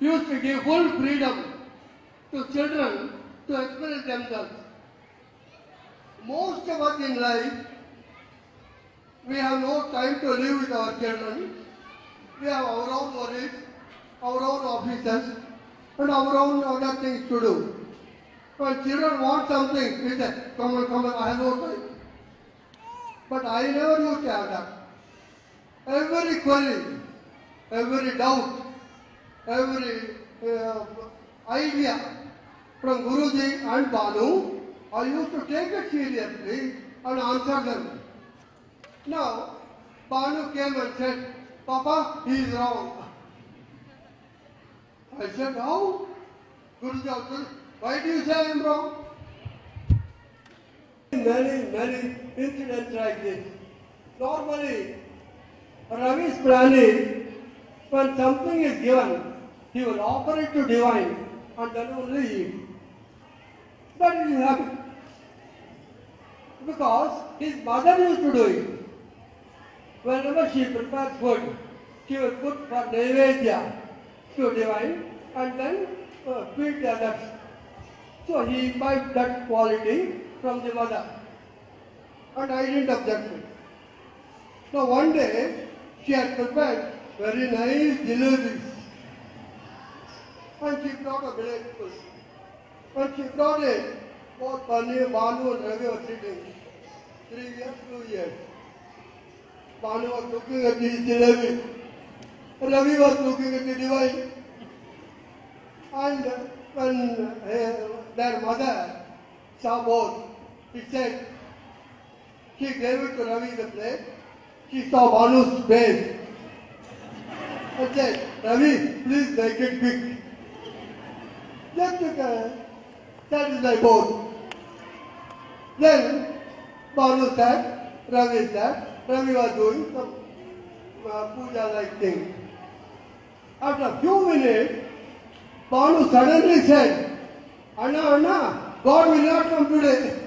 used to give full freedom to children to express themselves. Most of us in life, we have no time to live with our children. We have our own worries, our own offices, and our own other things to do. When children want something, we say, come on, come on, I have no time. But I never used to have that. Every query, every doubt, every uh, idea from Guruji and Banu, I used to take it seriously and answer them. Now, Banu came and said, Papa, he is wrong. I said, how? Guruji also, why do you say I am wrong? Many, many incidents like this. Normally, Ravi's planning, when something is given, he will offer it to divine and then only eat. That is habit. Because his mother used to do it. Whenever she prepares food, she will put for Naivedya to divine and then uh, feed the others. So he imbibed that quality from the mother. And I didn't object it. Now one day, she had prepared very nice jalebis. And she brought a village food. When she brought it, both Banu, Banu and Ravi were sitting. Three years, two years. Banu was looking at the jalebi. Ravi was looking at the divine. And when uh, their mother saw both, she said, she gave it to Ravi the plate. She saw Banu's face. And said, Ravi, please make it quick. Just to satisfy both. Then Banu said, Ravi said, Ravi was doing some uh, puja like thing. After a few minutes, Banu suddenly said, Anna, Anna, God will not come today.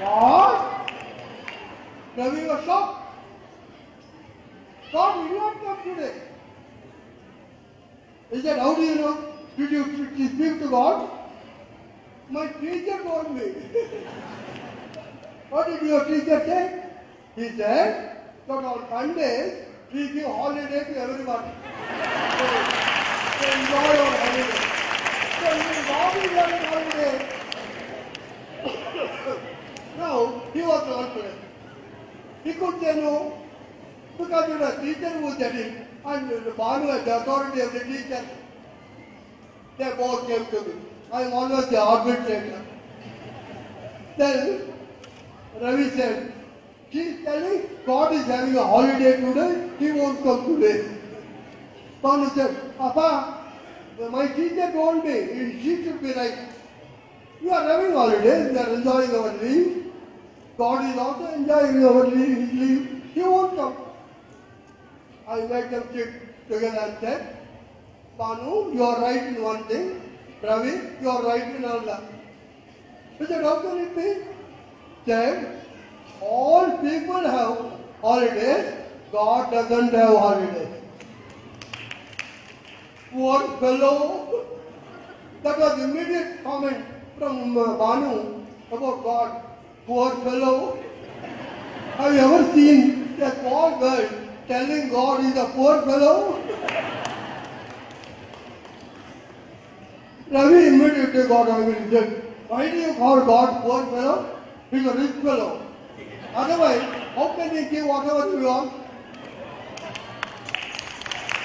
What? Ravi was shocked. God will not come today. He said, How do you know? Did you, you speak to God? My teacher told me. what did your teacher say? He said that on Sundays we give holiday to everybody. So, so enjoy your holiday. So is always on holiday. now he was confident. He could say no because it was teacher said it and the Banu had the authority of the teacher. They both came to me. I am always the arbitrator. Then Ravi said, she is telling God is having a holiday today, he won't come today. Bhanu said, Papa, my teacher told me, she should be right. You are having holiday, you are enjoying our leave. God is also enjoying our leave, leave. He won't come. I made them sit together and said, Bhanu, you are right in one thing. Ravi, you are right in another. He said, how can it be? Said, all people have holidays, God doesn't have holidays. Poor fellow. That was immediate comment from uh, Bhanu about God. Poor fellow. Have you ever seen a poor girl telling God he's a poor fellow? Ravi immediately got angry. Why do you call God poor fellow? He's a rich fellow. Otherwise, how can he give whatever you want?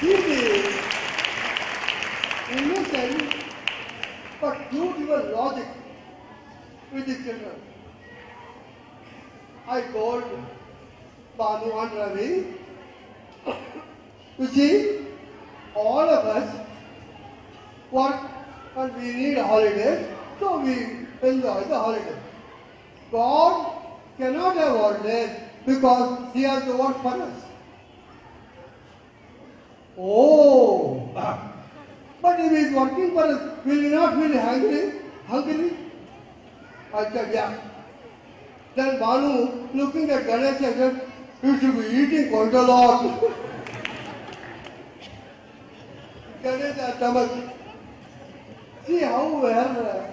He is innocent, but beautiful logic with the children. I told Banu and Ravi, you see, all of us work and we need holidays, so we enjoy the holidays. God cannot have holidays because He has to work for us. Oh, but if He is working for us, will He not feel hungry? Hungry? I said, yeah. Then Bhanu, looking at Ganesh, said, you should be eating quite a lot. Ganesha Tamas. See how well, uh,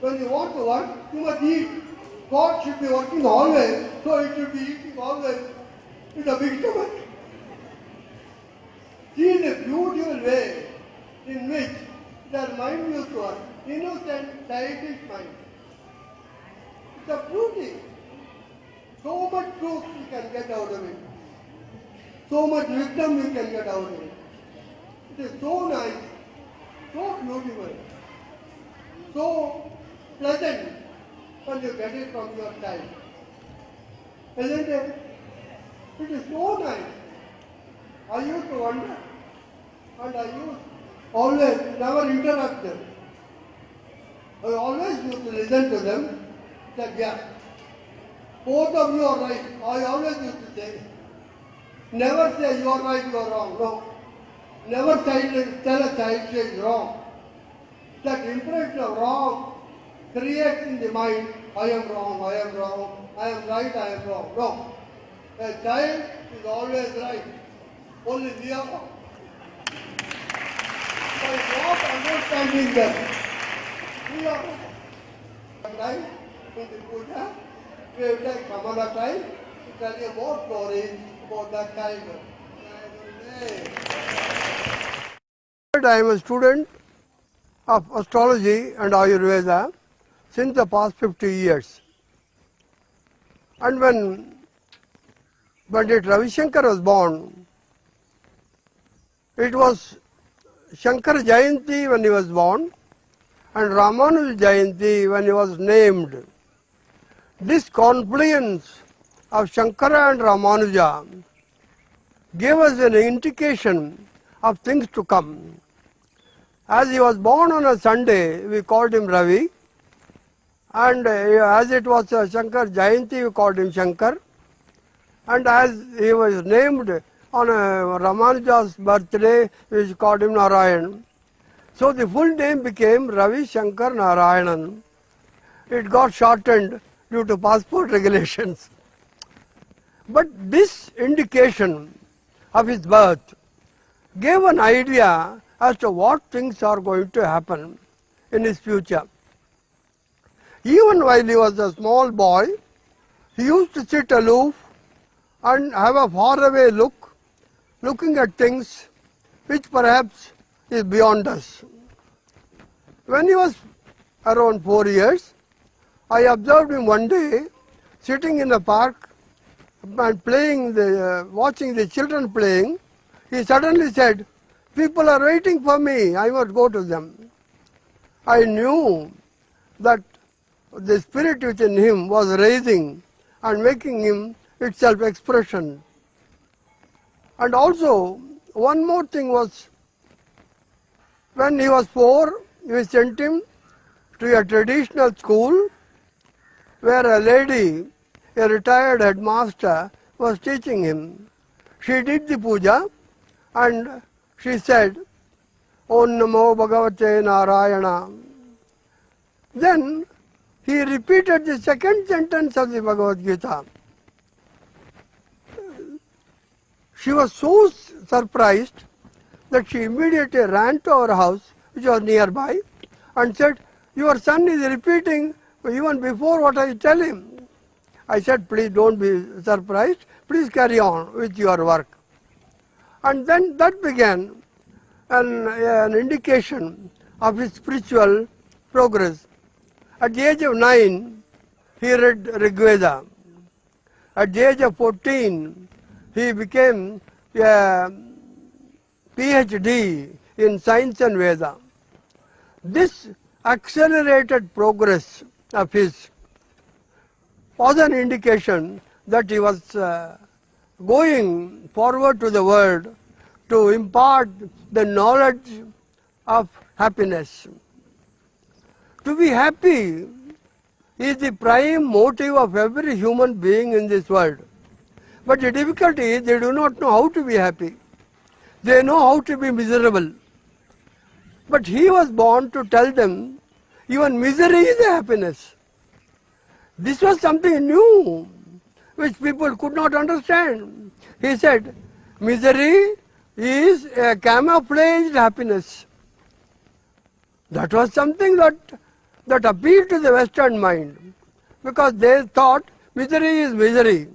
when you want to work, you must eat. God should be working always, so it should be eating always with a big stomach. See the beautiful way in which their mind used to work. Innocent, childish mind. It's a beauty. So much truth you can get out of it. So much wisdom you can get out of it. It is so nice, so beautiful, so pleasant when you get it from your child. Isn't it? It is so nice. I used to wonder and I used always never interrupt them. I always used to listen to them that yeah, both of you are right. I always used to say. Never say you are right, you are wrong. No. Never child, tell a child she is wrong. That impression of wrong creates in the mind, I am wrong, I am wrong, I am right, I am wrong. No. A child is always right. Only we are wrong. By not understanding them, we are wrong. Time in the puja, we take some other time to tell you more stories about that time. I am a student of astrology and Ayurveda since the past 50 years. And when Pandit Ravi Shankar was born, it was Shankar Jayanti when he was born and Ramanuja Jayanti when he was named. This confluence of Shankara and Ramanuja gave us an indication of things to come. As he was born on a Sunday, we called him Ravi. And uh, as it was uh, Shankar Jayanti, we called him Shankar. And as he was named on uh, Ramanuja's birthday, we called him Narayan. So the full name became Ravi Shankar Narayanan. It got shortened due to passport regulations. But this indication of his birth gave an idea as to what things are going to happen in his future. Even while he was a small boy, he used to sit aloof and have a faraway look, looking at things which perhaps is beyond us. When he was around four years, I observed him one day sitting in the park and playing the, uh, watching the children playing. He suddenly said, People are waiting for me, I must go to them. I knew that the spirit within him was raising and making him itself expression. And also, one more thing was, when he was four, we sent him to a traditional school where a lady, a retired headmaster, was teaching him. She did the puja and she said, Om Namo Bhagavate Narayana. Then he repeated the second sentence of the Bhagavad Gita. She was so surprised that she immediately ran to our house, which was nearby, and said, Your son is repeating even before what I tell him. I said, Please don't be surprised, please carry on with your work. And then that began an, an indication of his spiritual progress. At the age of nine, he read Rigveda. At the age of 14, he became a PhD in science and Veda. This accelerated progress of his was an indication that he was uh, going forward to the world to impart the knowledge of happiness. To be happy is the prime motive of every human being in this world. But the difficulty is they do not know how to be happy. They know how to be miserable. But he was born to tell them even misery is a happiness. This was something new which people could not understand. He said, misery is a camouflaged happiness. That was something that, that appealed to the Western mind because they thought misery is misery.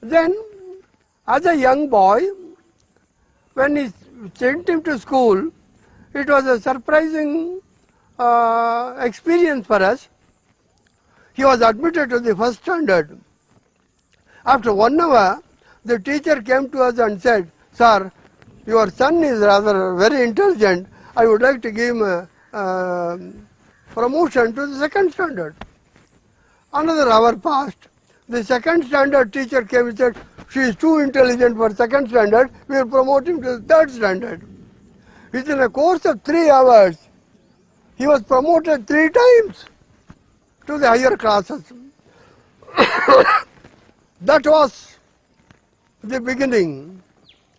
Then, as a young boy, when he sent him to school, it was a surprising uh, experience for us. He was admitted to the first standard. After one hour, the teacher came to us and said, Sir, your son is rather very intelligent. I would like to give him a, uh, promotion to the second standard. Another hour passed. The second standard teacher came and said, she is too intelligent for second standard, we will promote him to the third standard. Within a course of three hours, he was promoted three times to the higher classes. that was the beginning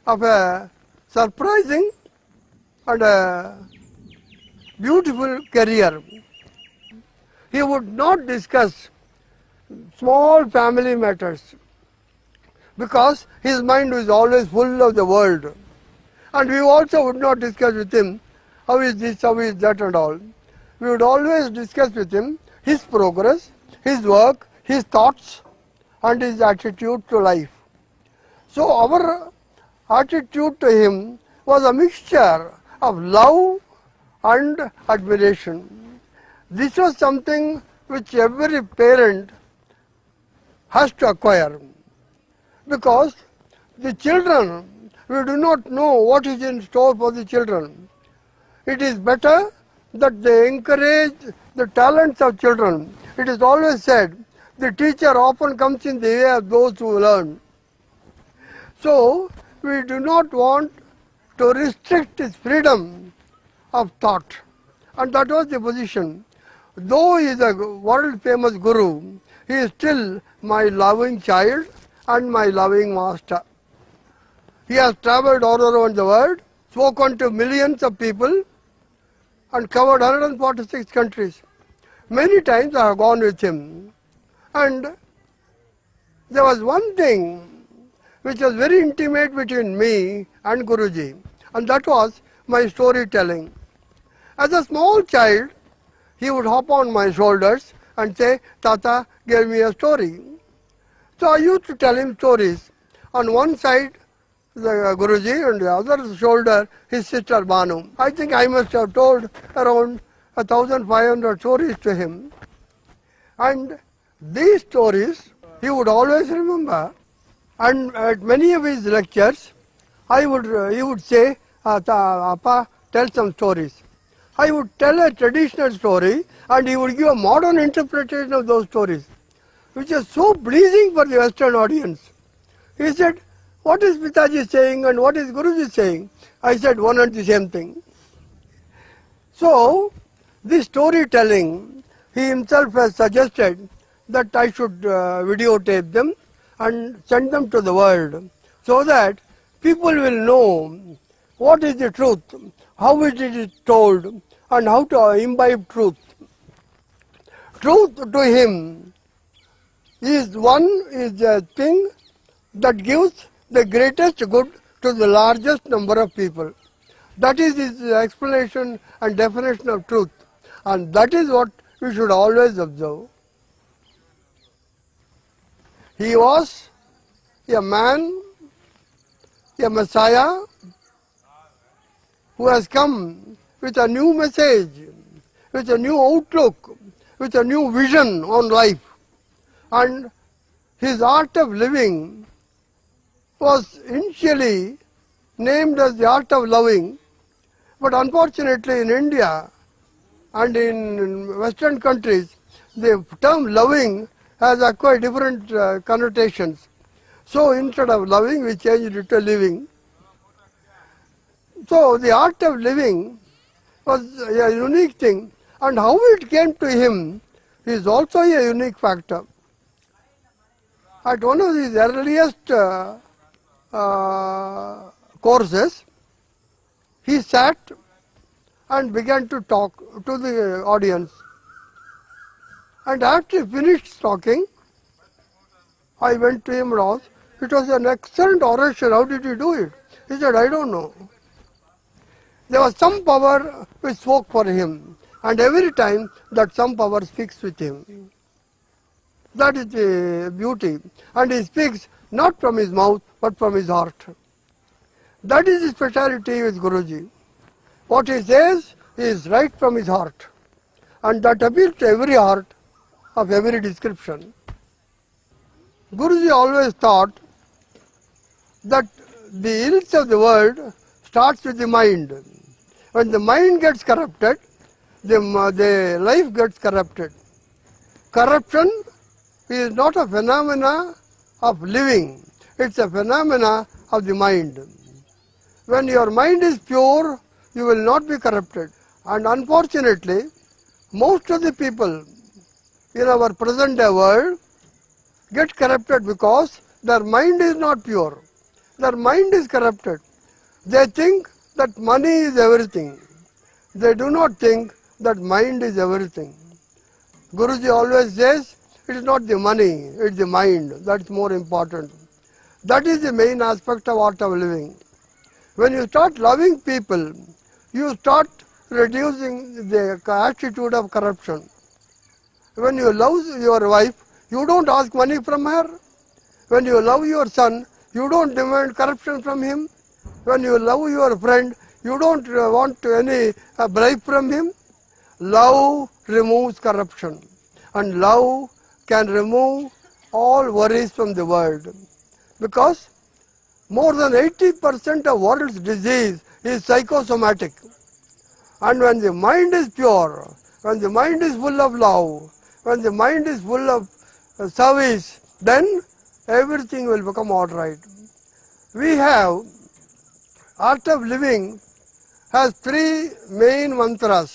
of a surprising and a beautiful career. He would not discuss small family matters because his mind was always full of the world. And we also would not discuss with him how is this, how is that and all. We would always discuss with him his progress, his work, his thoughts and his attitude to life. So our attitude to him was a mixture of love and admiration. This was something which every parent has to acquire because the children, we do not know what is in store for the children. It is better that they encourage the talents of children. It is always said, the teacher often comes in the way of those who learn. So, we do not want to restrict his freedom of thought. And that was the position. Though he is a world famous guru, he is still my loving child and my loving master. He has traveled all around the world, spoken to millions of people and covered 146 countries. Many times I have gone with him and there was one thing which was very intimate between me and Guruji and that was my storytelling. As a small child, he would hop on my shoulders and say, Tata, give me a story. So I used to tell him stories. On one side, the Guruji, and the other shoulder, his sister Bhanu. I think I must have told around 1,500 stories to him. And these stories he would always remember. And at many of his lectures, I would, uh, he would say, Appa, tell some stories. I would tell a traditional story and he would give a modern interpretation of those stories, which is so pleasing for the Western audience. He said, what is Pitaji saying and what is Guruji saying? I said, one and the same thing. So, this storytelling, he himself has suggested that I should uh, videotape them and send them to the world so that people will know what is the truth, how it is told and how to imbibe truth. Truth to him is one is a thing that gives the greatest good to the largest number of people. That is his explanation and definition of truth and that is what we should always observe. He was a man, a Messiah who has come with a new message, with a new outlook, with a new vision on life. And his art of living was initially named as the art of loving, but unfortunately in India and in western countries, the term loving has acquired different uh, connotations. So instead of loving, we changed it to living. So the art of living was a unique thing and how it came to him is also a unique factor. At one of his earliest uh, uh, courses, he sat and began to talk to the audience. And after he finished talking, I went to him and asked, It was an excellent oration. How did he do it? He said, I don't know. There was some power which spoke for him, and every time that some power speaks with him. That is the beauty. And he speaks not from his mouth, but from his heart. That is his speciality with Guruji. What he says is right from his heart. And that appeals to every heart of every description. Guruji always thought that the ills of the world starts with the mind. When the mind gets corrupted, the, the life gets corrupted. Corruption is not a phenomena of living, it's a phenomena of the mind. When your mind is pure, you will not be corrupted. And unfortunately, most of the people in our present day world get corrupted because their mind is not pure. Their mind is corrupted. They think that money is everything. They do not think that mind is everything. Guruji always says, it is not the money, it is the mind. That's more important. That is the main aspect of art of living. When you start loving people, you start reducing the attitude of corruption. When you love your wife, you don't ask money from her. When you love your son, you don't demand corruption from him. When you love your friend, you don't uh, want any uh, bribe from him. Love removes corruption and love can remove all worries from the world because more than 80% of world's disease is psychosomatic. And when the mind is pure, when the mind is full of love, when the mind is full of uh, service, then everything will become all right. We have art of living has three main mantras.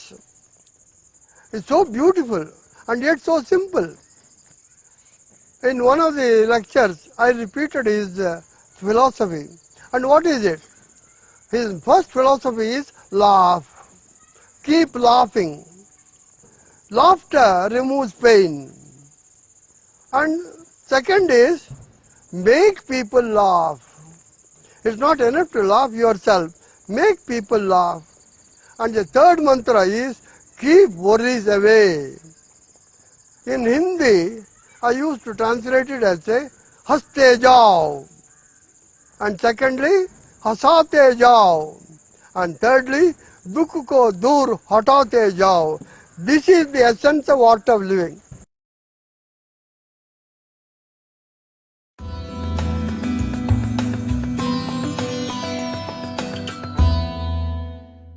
It's so beautiful and yet so simple. In one of the lectures, I repeated his uh, philosophy. And what is it? His first philosophy is laugh. Keep laughing. Laughter removes pain. And second is make people laugh. It's not enough to laugh yourself. Make people laugh. And the third mantra is keep worries away. In Hindi, I used to translate it as say, haste jao. And secondly, hasate jao. And thirdly, dukh ko dur hatate jao. This is the essence of art of living.